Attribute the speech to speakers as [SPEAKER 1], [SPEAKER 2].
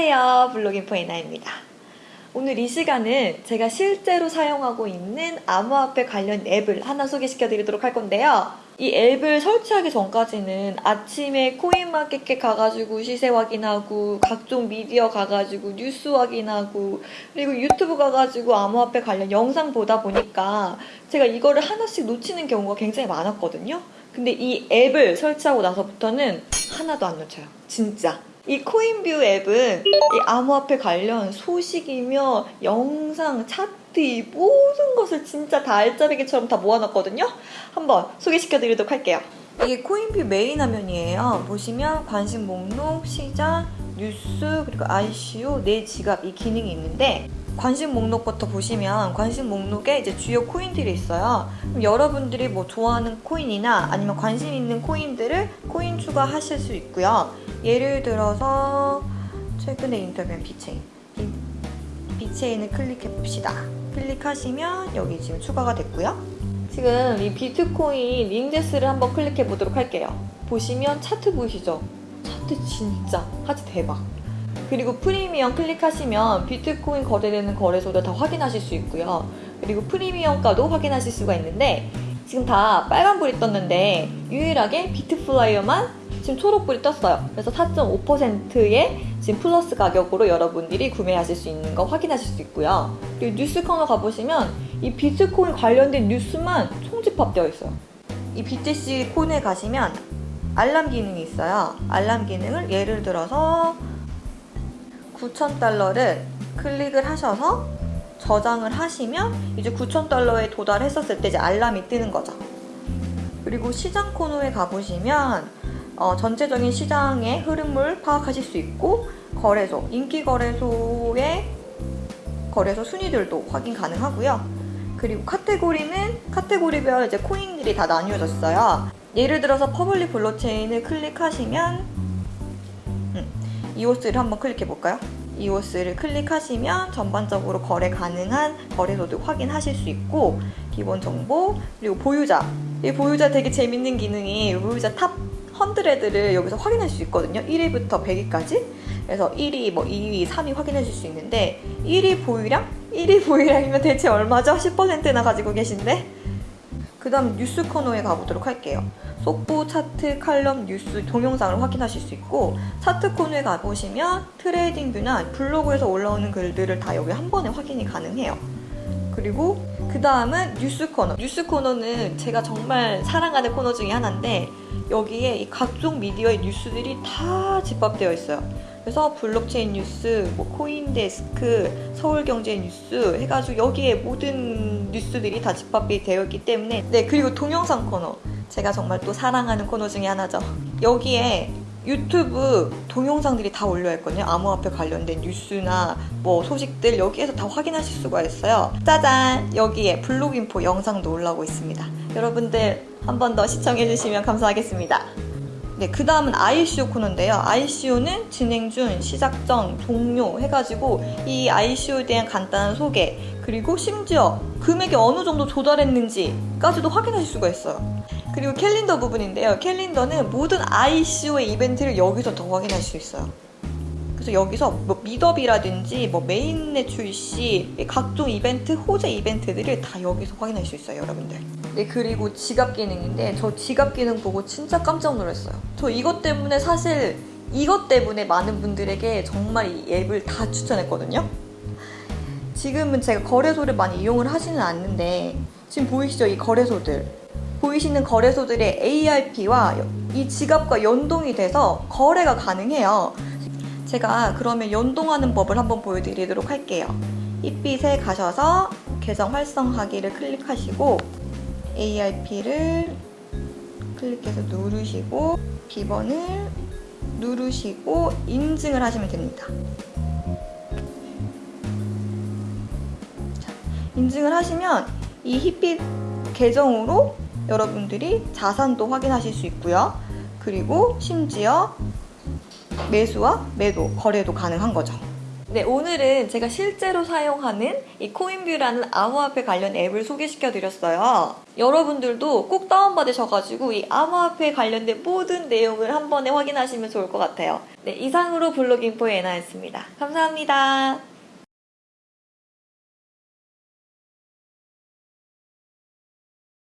[SPEAKER 1] 안녕하세요. 블로깅포 에나입니다. 오늘 이 시간은 제가 실제로 사용하고 있는 암호화폐 관련 앱을 하나 소개시켜 드리도록 할 건데요. 이 앱을 설치하기 전까지는 아침에 코인마켓에 가가지고 시세 확인하고 각종 미디어 가가지고 뉴스 확인하고 그리고 유튜브 가가지고 암호화폐 관련 영상 보다 보니까 제가 이거를 하나씩 놓치는 경우가 굉장히 많았거든요. 근데 이 앱을 설치하고 나서부터는 하나도 안 놓쳐요. 진짜. 이 코인뷰 앱은 이 암호화폐 관련 소식이며 영상, 차트 이 모든 것을 진짜 다 알짜배기처럼 다 모아놨거든요. 한번 소개시켜 드리도록 할게요. 이게 코인뷰 메인 화면이에요. 보시면 관심 목록, 시장, 뉴스, 그리고 ICO, 내 지갑 이 기능이 있는데 관심 목록부터 보시면 관심 목록에 이제 주요 코인들이 있어요. 그럼 여러분들이 뭐 좋아하는 코인이나 아니면 관심 있는 코인들을 코인 추가하실 수 있고요. 예를 들어서 최근에 인터뷰한 비체인 이 비체인을 클릭해 봅시다. 클릭하시면 여기 지금 추가가 됐고요. 지금 이 비트코인 링제스를 한번 클릭해 보도록 할게요. 보시면 차트 보이시죠? 차트 진짜 하지 대박. 그리고 프리미엄 클릭하시면 비트코인 거래되는 거래소를 다 확인하실 수 있고요. 그리고 프리미엄가도 확인하실 수가 있는데 지금 다 빨간불이 떴는데 유일하게 비트플라이어만 지금 초록불이 떴어요. 그래서 4.5%의 지금 플러스 가격으로 여러분들이 구매하실 수 있는 거 확인하실 수 있고요. 그리고 뉴스 코너 가보시면 이 비트코인 관련된 뉴스만 총집합되어 있어요. 이 BTC 콘에 가시면 알람 기능이 있어요. 알람 기능을 예를 들어서 9,000달러를 클릭을 하셔서 저장을 하시면 이제 9,000달러에 도달했었을 때 이제 알람이 뜨는 거죠. 그리고 시장 코너에 가보시면 어, 전체적인 시장의 흐름을 파악하실 수 있고 거래소, 인기 거래소의 거래소 순위들도 확인 가능하고요. 그리고 카테고리는 카테고리별 이제 코인들이 다 나뉘어졌어요. 예를 들어서 public 블록체인을 클릭하시면 음, 이오스를 한번 클릭해 볼까요? 이오스를 클릭하시면 전반적으로 거래 가능한 거래소도 확인하실 수 있고 기본 정보 그리고 보유자 이 보유자 되게 재밌는 기능이 보유자 top 100를 여기서 확인할 수 있거든요. 1위부터 100위까지. 그래서 1위, 뭐 2위, 3위 확인하실 수 있는데 1위 보유량? 1위 보유량이면 대체 얼마죠? 10%나 가지고 계신데? 그 다음 뉴스 코너에 가보도록 할게요. 속보, 차트, 칼럼, 뉴스, 동영상을 확인하실 수 있고 차트 코너에 가보시면 트레이딩 뷰나 블로그에서 올라오는 글들을 다 여기 한 번에 확인이 가능해요. 그리고 그 다음은 뉴스 코너. 뉴스 코너는 제가 정말 사랑하는 코너 중에 하나인데 여기에 이 각종 미디어의 뉴스들이 다 집합되어 있어요. 그래서 블록체인 뉴스, 뭐 코인데스크, 서울경제 뉴스 해가지고 여기에 모든 뉴스들이 다 집합이 되어 있기 때문에 네 그리고 동영상 코너. 제가 정말 또 사랑하는 코너 중에 하나죠. 여기에 유튜브 동영상들이 다 올려있거든요. 암호화폐 관련된 뉴스나 뭐 소식들 여기에서 다 확인하실 수가 있어요. 짜잔! 여기에 블로깅포 영상도 올라오고 있습니다. 여러분들 한 번 더 시청해주시면 감사하겠습니다 네, 그 다음은 ICO 코너인데요. ICO는 진행 중, 시작 전, 종료 해가지고 이 ICO에 대한 간단한 소개 그리고 심지어 금액이 어느 정도 조달했는지까지도 확인하실 수가 있어요. 그리고 캘린더 부분인데요. 캘린더는 모든 ICO의 이벤트를 여기서 더 확인할 수 있어요. 그래서 여기서 뭐 meetup이라든지 뭐 mainnet 출시 각종 이벤트, 호재 이벤트들을 다 여기서 확인할 수 있어요, 여러분들. 네, 그리고 지갑 기능인데 저 지갑 기능 보고 진짜 깜짝 놀랐어요. 저 이것 때문에 사실 이것 때문에 많은 분들에게 정말 이 앱을 다 추천했거든요. 지금은 제가 거래소를 많이 이용을 하지는 않는데 지금 보이시죠? 이 거래소들. 보이시는 거래소들의 API와 이 지갑과 연동이 돼서 거래가 가능해요. 제가 그러면 연동하는 법을 한번 보여드리도록 할게요. 힙빛에 가셔서 계정 활성화기를 클릭하시고 ARP를 클릭해서 누르시고 비번을 누르시고 인증을 하시면 됩니다. 자, 인증을 하시면 이 힙빛 계정으로 여러분들이 자산도 확인하실 수 있고요. 그리고 심지어 매수와 매도, 거래도 가능한 거죠. 네, 오늘은 제가 실제로 사용하는 이 코인뷰라는 암호화폐 관련 앱을 소개시켜 드렸어요. 여러분들도 꼭 다운받으셔가지고 이 암호화폐 관련된 모든 내용을 한 번에 확인하시면 좋을 것 같아요. 네, 이상으로 블로깅포의 에나였습니다. 감사합니다.